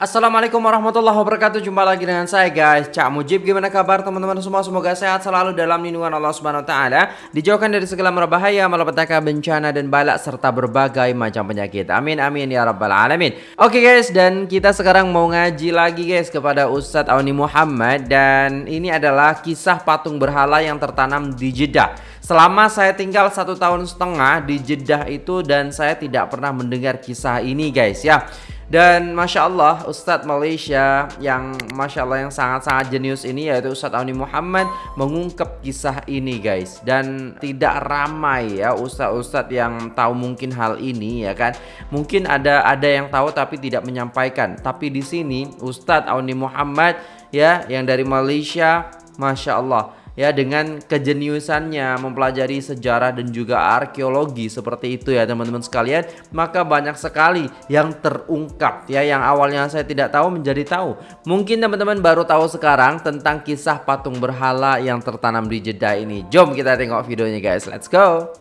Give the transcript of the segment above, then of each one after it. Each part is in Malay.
Assalamualaikum warahmatullahi wabarakatuh. Jumpa lagi dengan saya guys. Cak Mujib Gimana kabar teman-teman semua? Semoga sehat selalu dalam lindungan Allah Subhanahu Wa Taala. Dijauhkan dari segala berbahaya Malapetaka bencana dan balak Serta berbagai macam penyakit. Amin amin ya rabbal alamin. Oke okay, guys Dan kita sekarang mau ngaji lagi guys Kepada Ustadz Auni Muhammad. Dan ini adalah kisah patung berhala Yang tertanam di Jeddah. Selama saya tinggal satu tahun setengah di Jeddah itu Dan saya tidak pernah mendengar kisah ini guys ya dan Masya Allah Ustadz Malaysia yang Masya Allah yang sangat-sangat jenius ini yaitu Ustadz Auni Muhammad mengungkap kisah ini guys. Dan tidak ramai ya Ustadz-Ustadz yang tahu mungkin hal ini ya kan? Mungkin ada ada yang tahu tapi tidak menyampaikan. Tapi di sini Ustadz Auni Muhammad ya yang dari Malaysia Masya Allah ya dengan kejeniusannya mempelajari sejarah dan juga arkeologi seperti itu ya teman-teman sekalian maka banyak sekali yang terungkap ya yang awalnya saya tidak tahu menjadi tahu mungkin teman-teman baru tahu sekarang tentang kisah patung berhala yang tertanam di Jeddah ini jom kita tengok videonya guys let's go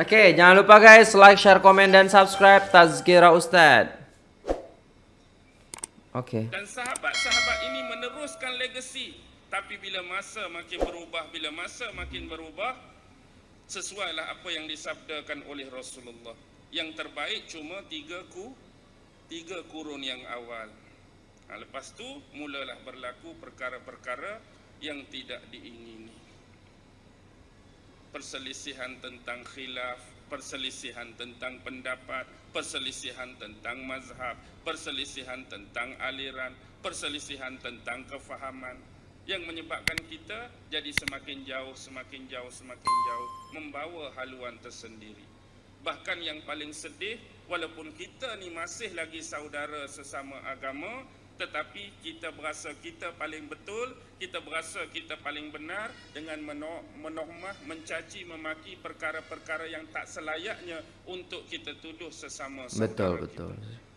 Oke, jangan lupa guys like, share, komen, dan subscribe Tazkira Ustadz. Oke. Okay. Dan sahabat-sahabat ini meneruskan legasi tapi bila masa makin berubah, bila masa makin berubah, sesuailah apa yang disabdakan oleh Rasulullah. Yang terbaik cuma tiga ku, tiga kurun yang awal. Ha, lepas tu mulalah berlaku perkara-perkara yang tidak diingini. Perselisihan tentang khilaf, perselisihan tentang pendapat, perselisihan tentang mazhab, perselisihan tentang aliran, perselisihan tentang kefahaman yang menyebabkan kita jadi semakin jauh, semakin jauh, semakin jauh membawa haluan tersendiri. Bahkan yang paling sedih, walaupun kita ni masih lagi saudara sesama agama, tetapi kita berasa kita paling betul, kita berasa kita paling benar dengan menohmah, mencaci, memaki perkara-perkara yang tak selayaknya untuk kita tuduh sesama saudara betul, kita. Betul, betul.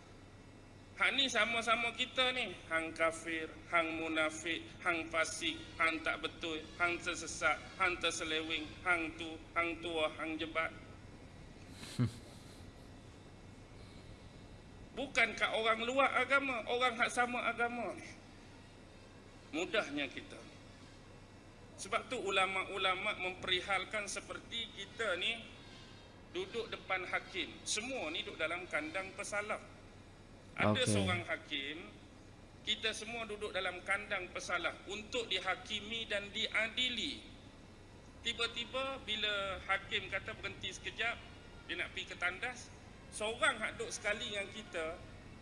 Hang ni sama-sama kita ni. Hang kafir, hang munafik, hang fasik, hang tak betul, hang tersesat, hang terselewing, hang tu, hang tua, hang jebat. Bukankah orang luar agama, orang hak sama agama ni. Mudahnya kita. Sebab tu ulama-ulama memperihalkan seperti kita ni duduk depan hakim. Semua ni duduk dalam kandang pesalah. Ada okay. seorang hakim Kita semua duduk dalam kandang pesalah Untuk dihakimi dan diadili. Tiba-tiba bila hakim kata berhenti sekejap Dia nak pergi ke tandas Seorang hak duduk sekali dengan kita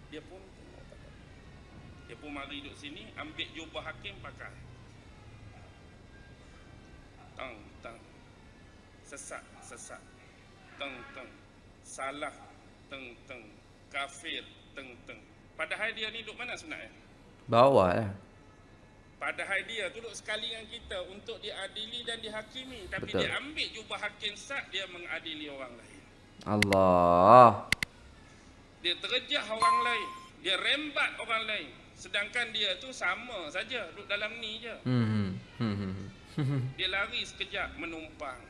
Dia pun Dia pun mari duduk sini Ambil jubah hakim pakai. Tang, tang. Sesat, sesat. Teng, teng Salah, teng, teng Kafir, teng-teng. Padahal dia ni duduk mana sebenarnya? Bawah lah. Padahal dia duduk sekali dengan kita untuk diadili dan dihakimi. Tapi Betul. dia ambil jubah hakim sah, dia mengadili orang lain. Allah. Dia terjah orang lain. Dia rembat orang lain. Sedangkan dia tu sama saja duduk dalam ni je. Hmm, hmm, hmm. dia lari sekejap menumpang.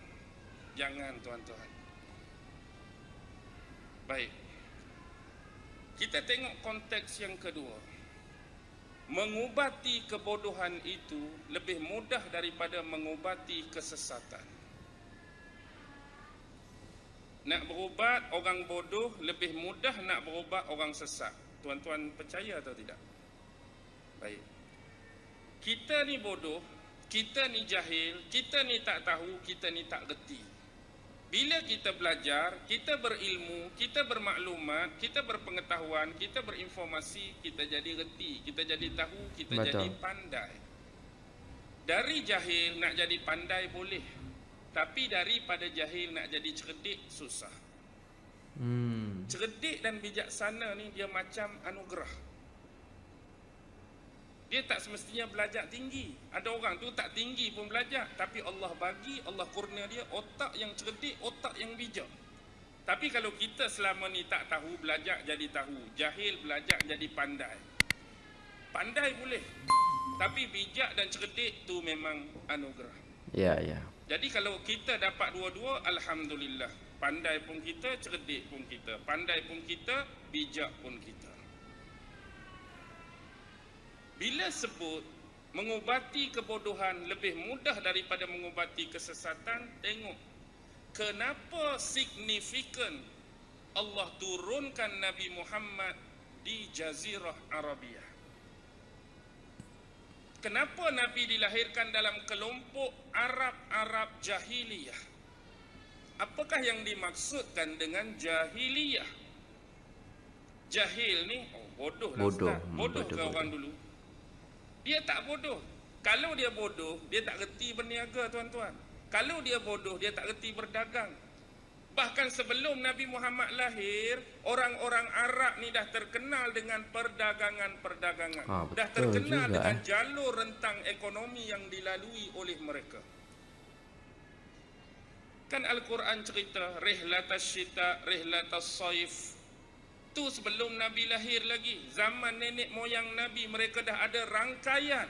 Jangan tuan-tuan. Baik. Kita tengok konteks yang kedua. Mengubati kebodohan itu lebih mudah daripada mengubati kesesatan. Nak berubat orang bodoh lebih mudah nak berubat orang sesat. Tuan-tuan percaya atau tidak? Baik. Kita ni bodoh, kita ni jahil, kita ni tak tahu, kita ni tak reti. Bila kita belajar, kita berilmu, kita bermaklumat, kita berpengetahuan, kita berinformasi, kita jadi reti, kita jadi tahu, kita Betul. jadi pandai. Dari jahil nak jadi pandai boleh. Tapi daripada jahil nak jadi cerdik susah. Hmm. Cerdik dan bijaksana ni dia macam anugerah. Dia tak semestinya belajar tinggi. Ada orang tu tak tinggi pun belajar. Tapi Allah bagi, Allah kurnia dia otak yang cerdik, otak yang bijak. Tapi kalau kita selama ni tak tahu, belajar jadi tahu. Jahil belajar jadi pandai. Pandai boleh. Tapi bijak dan cerdik tu memang anugerah. Ya, ya. Jadi kalau kita dapat dua-dua, Alhamdulillah. Pandai pun kita, cerdik pun kita. Pandai pun kita, bijak pun kita. Bila sebut mengubati kebodohan lebih mudah daripada mengubati kesesatan, tengok kenapa signifikan Allah turunkan Nabi Muhammad di Jazirah Arabiah. Kenapa Nabi dilahirkan dalam kelompok Arab-Arab jahiliyah? Apakah yang dimaksudkan dengan jahiliyah? Jahil ni oh, bodoh lah Bodoh. Ustaz. Hmm, Bodoh bodoh, ke bodoh. orang dulu? Dia tak bodoh. Kalau dia bodoh, dia tak reti berniaga tuan-tuan. Kalau dia bodoh, dia tak reti berdagang. Bahkan sebelum Nabi Muhammad lahir, orang-orang Arab ni dah terkenal dengan perdagangan-perdagangan. Ah, dah terkenal juga, dengan eh. jalur rentang ekonomi yang dilalui oleh mereka. Kan Al-Quran cerita Rihlatas syita, Rihlatas saif Tu sebelum Nabi lahir lagi Zaman nenek moyang Nabi Mereka dah ada rangkaian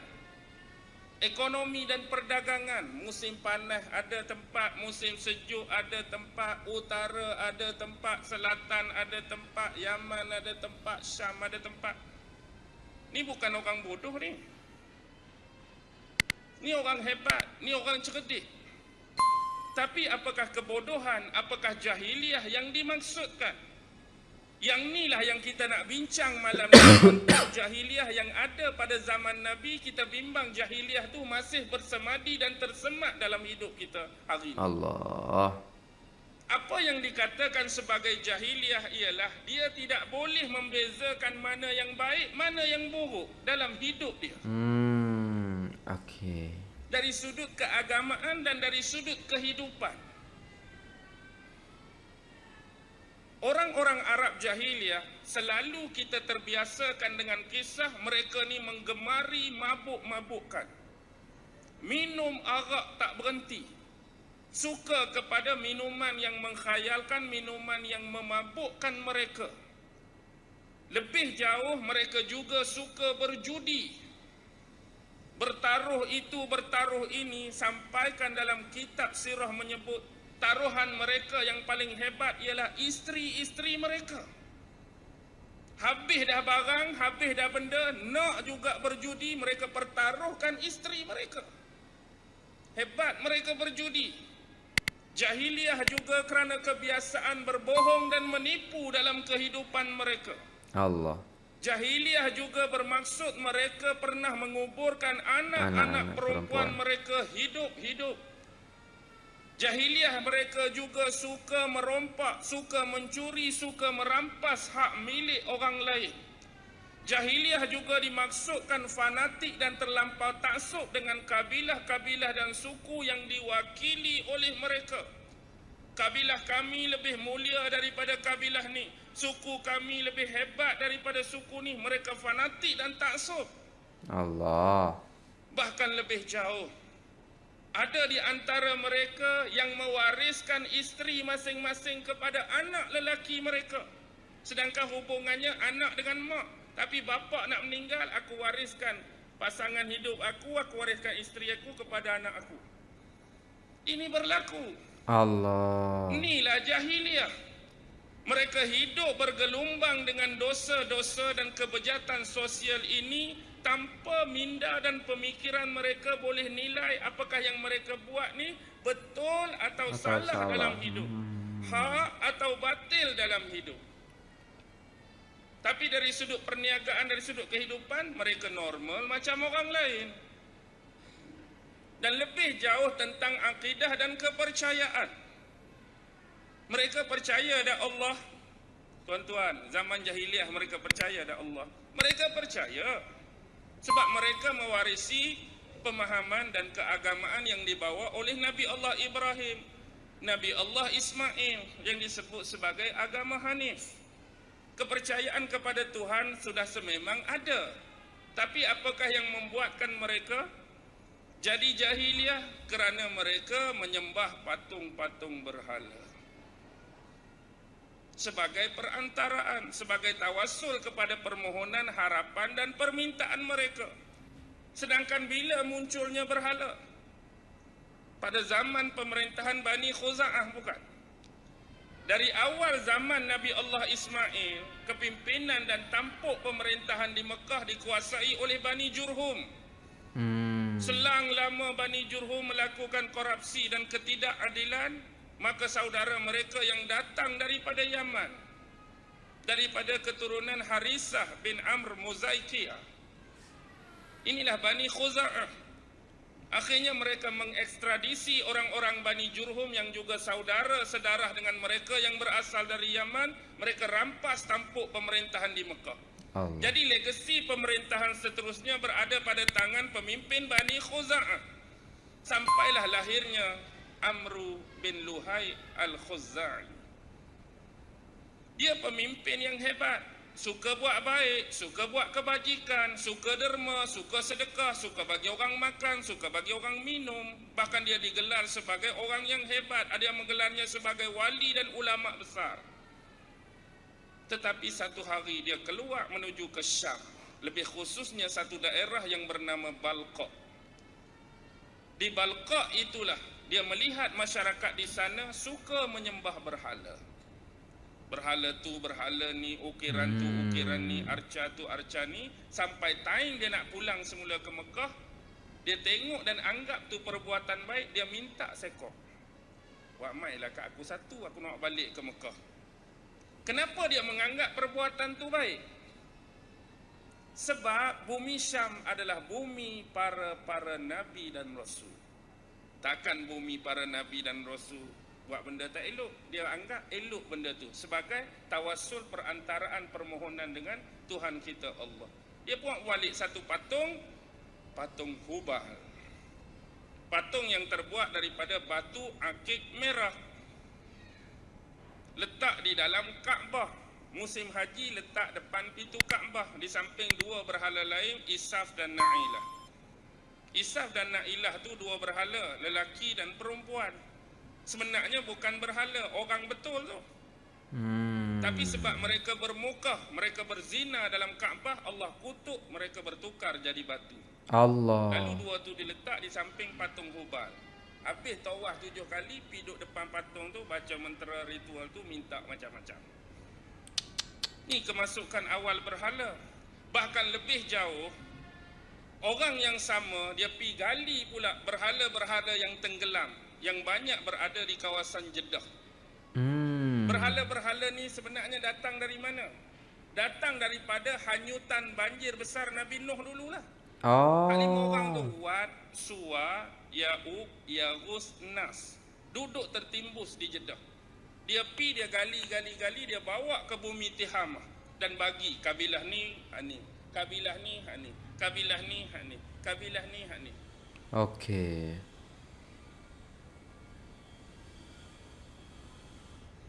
Ekonomi dan perdagangan. Musim panas ada tempat Musim sejuk ada tempat Utara ada tempat Selatan ada tempat Yaman ada tempat Syam ada tempat. Ni bukan orang bodoh ni. Ni orang hebat Ni orang cerdik. Tapi apakah kebodohan, apakah jahiliah yang dimaksudkan? Yang inilah yang kita nak bincang malam ni jahiliah yang ada pada zaman Nabi. Kita bimbang jahiliah tu masih bersemadi dan tersemat dalam hidup kita hari ini. Allah. Apa yang dikatakan sebagai jahiliah ialah dia tidak boleh membezakan mana yang baik, mana yang buruk dalam hidup dia. Hmm, okey. Dari sudut keagamaan dan dari sudut kehidupan. Orang-orang Arab jahiliah selalu kita terbiasakan dengan kisah mereka ni menggemari mabuk-mabukkan. Minum arak tak berhenti. Suka kepada minuman yang mengkhayalkan, minuman yang memabukkan mereka. Lebih jauh mereka juga suka berjudi. Bertaruh itu, bertaruh ini sampaikan dalam kitab sirah menyebut taruhan mereka yang paling hebat ialah isteri-isteri mereka. Habis dah barang, habis dah benda, nak juga berjudi, mereka pertaruhkan isteri mereka. Hebat mereka berjudi. Jahiliah juga kerana kebiasaan berbohong dan menipu dalam kehidupan mereka. Allah. Jahiliah juga bermaksud mereka pernah menguburkan anak-anak perempuan perempuan. mereka hidup-hidup. Jahiliah mereka juga suka merompak, suka mencuri, suka merampas hak milik orang lain. Jahiliah juga dimaksudkan fanatik dan terlampau taksub dengan kabilah-kabilah dan suku yang diwakili oleh mereka. Kabilah kami lebih mulia daripada kabilah ni. Suku kami lebih hebat daripada suku ni. Mereka fanatik dan taksub. Allah. Bahkan lebih jauh. Ada di antara mereka yang mewariskan isteri masing-masing kepada anak lelaki mereka. Sedangkan hubungannya anak dengan mak. Tapi bapa nak meninggal, aku wariskan pasangan hidup aku, aku wariskan isteri aku kepada anak aku. Ini berlaku. Allah. Inilah jahiliah. Mereka hidup bergelumbang dengan dosa-dosa dan kebejatan sosial ini tanpa minda dan pemikiran mereka boleh nilai apakah yang mereka buat ni betul atau, Atau salah, salah. dalam hidup. Hak atau batil dalam hidup. Tapi dari sudut perniagaan, dari sudut kehidupan, mereka normal macam orang lain. Dan lebih jauh tentang akidah dan kepercayaan. Mereka percaya ada Allah. Tuan-tuan, zaman jahiliah mereka percaya ada Allah. Mereka percaya sebab mereka mewarisi pemahaman dan keagamaan yang dibawa oleh Nabi Allah Ibrahim, Nabi Allah Ismail yang disebut sebagai agama Hanif. Kepercayaan kepada Tuhan sudah sememang ada. Tapi apakah yang membuatkan mereka jadi jahiliah kerana mereka menyembah patung-patung berhala sebagai perantaraan, sebagai tawasul kepada permohonan, harapan dan permintaan mereka. Sedangkan bila munculnya berhala? Pada zaman pemerintahan Bani Khuza'ah bukan? dari awal zaman Nabi Allah Ismail, kepimpinan dan tampuk pemerintahan di Mekah dikuasai oleh Bani Jurhum. Hmm. Selang lama Bani Jurhum melakukan korupsi dan ketidakadilan, maka saudara mereka yang datang daripada Yaman, daripada keturunan Harisah bin Amr Muzaikiyah, inilah Bani Khuza'ah. Akhirnya mereka mengekstradisi orang-orang Bani Jurhum yang juga saudara sedarah dengan mereka yang berasal dari Yaman. Mereka rampas tampuk pemerintahan di Mekah. Allah. Jadi legasi pemerintahan seterusnya berada pada tangan pemimpin Bani Khuza'ah. Sampailah lahirnya Amru bin Luhai al-Khuza'i. Dia pemimpin yang hebat. Suka buat baik, suka buat kebajikan, suka derma, suka sedekah, suka bagi orang makan, suka bagi orang minum. Bahkan dia digelar sebagai orang yang hebat. Ada yang menggelarnya sebagai wali dan ulama besar. Tetapi satu hari dia keluar menuju ke Syam. Lebih khususnya satu daerah yang bernama Balqa. Di Balqa itulah dia melihat masyarakat di sana suka menyembah berhala. Berhala tu, berhala ni, ukiran tu, Hmm. ukiran ni, arca tu, arca ni. Sampai time dia nak pulang semula ke Mekah, dia tengok dan anggap tu perbuatan baik, dia minta sekor. Wak mai lah kat aku satu, aku nak balik ke Mekah. Kenapa dia menganggap perbuatan tu baik? Sebab bumi Syam adalah bumi para para nabi dan rasul. Takkan bumi para nabi dan rasul buat benda tak elok. Dia anggap elok benda tu sebagai tawassul perantaraan permohonan dengan Tuhan kita Allah. Dia buat balik satu patung patung Hubal. Patung yang terbuat daripada batu akik merah. Letak di dalam Kaabah. Musim haji letak depan pintu Kaabah di samping dua berhala lain Isaf dan Na'ilah. Isaf dan Na'ilah tu dua berhala, lelaki dan perempuan. Sebenarnya bukan berhala, orang betul tu. Hmm. Tapi sebab mereka bermukah, mereka berzina dalam Kaabah, Allah kutuk mereka bertukar jadi batu. Allah. Lalu dua tu diletak di samping patung Hubal. Habis tawaf tujuh kali, pi duduk depan patung tu, baca mentera ritual tu, minta macam-macam. Ni kemasukan awal berhala. Bahkan lebih jauh, orang yang sama, dia pi gali pula berhala-berhala yang tenggelam. Yang banyak berada di kawasan Jeddah. Hmm. Berhala-berhala ni sebenarnya datang dari mana? Datang daripada hanyutan banjir besar Nabi Nuh dululah. Oh. Lima orang tu Wad, Suwa, Ya'ub, Yaghus, Nas Duduk tertimbus di Jeddah Dia pi dia gali, gali, gali Dia bawa ke bumi Tihamah Dan bagi kabilah ni, hak ni Kabilah ni, hak ni Kabilah ni, hak ni Kabilah ni, hak ni Okey.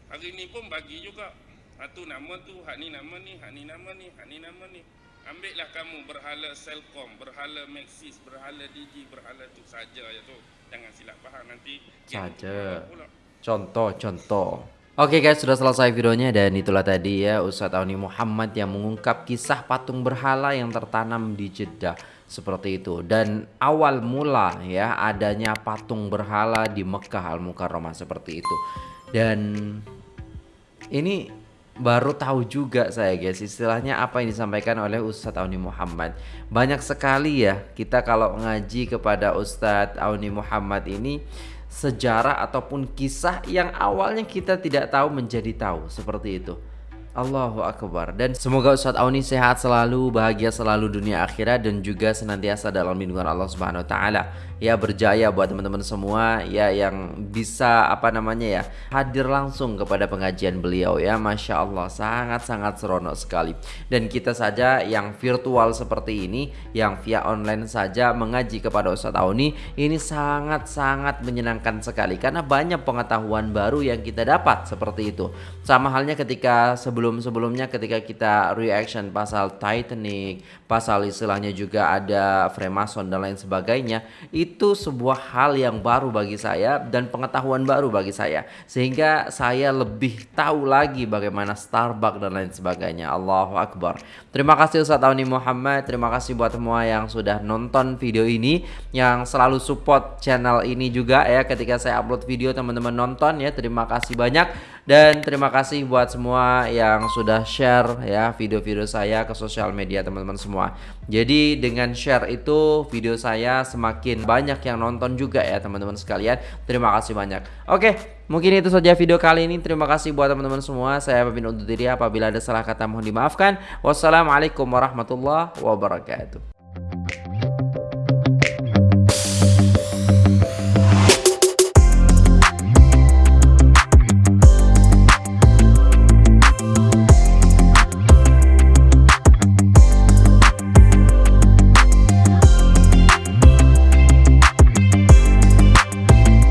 Hari ni pun bagi juga Hak tu nama tu, hak ni nama ni, hak ni nama ni, hak ni nama ni Ambillah kamu berhala Selcom, berhala Maxis, berhala Digi, berhala tu saja ya tu Jangan silap faham nanti Saja. pula. Contoh-contoh. Oke guys, sudah selesai videonya dan itulah tadi ya Ustadz Auni Muhammad yang mengungkap kisah patung berhala yang tertanam di Jeddah. Seperti itu. Dan awal mula ya adanya patung berhala di Mekah Al Mukarramah seperti itu. Dan ini baru tahu juga saya guys istilahnya apa yang disampaikan oleh Ustadz Auni Muhammad. Banyak sekali ya kita kalau ngaji kepada Ustadz Auni Muhammad ini sejarah ataupun kisah yang awalnya kita tidak tahu menjadi tahu. Seperti itu Allahu Akbar. Dan semoga Ustadz Auni sehat selalu bahagia selalu dunia akhirat dan juga senantiasa dalam lindungan Allah Subhanahu Wa Taala. Ya berjaya buat teman-teman semua ya yang bisa apa namanya ya hadir langsung kepada pengajian beliau ya. Masya Allah sangat-sangat seronok sekali. Dan kita saja yang virtual seperti ini yang via online saja mengaji kepada Ustadz Auni ini sangat-sangat menyenangkan sekali. Karena banyak pengetahuan baru yang kita dapat seperti itu. Sama halnya ketika sebelum-sebelumnya ketika kita reaction pasal Titanic pasal istilahnya juga ada Freemason dan lain sebagainya itu sebuah hal yang baru bagi saya dan pengetahuan baru bagi saya. Sehingga saya lebih tahu lagi bagaimana Starbucks dan lain sebagainya. Allahu Akbar. Terima kasih Ustadz Auni Muhammad. Terima kasih buat semua yang sudah nonton video ini yang selalu support channel ini juga ya. Ketika saya upload video teman-teman nonton ya. Terima kasih banyak Dan terima kasih buat semua yang sudah share ya video-video saya ke sosial media teman-teman semua. Jadi dengan share itu video saya semakin banyak yang nonton juga ya teman-teman sekalian. Terima kasih banyak. Oke, mungkin itu saja video kali ini. Terima kasih buat teman-teman semua. Saya pamit undur diri apabila ada salah kata mohon dimaafkan. Wassalamualaikum warahmatullahi wabarakatuh.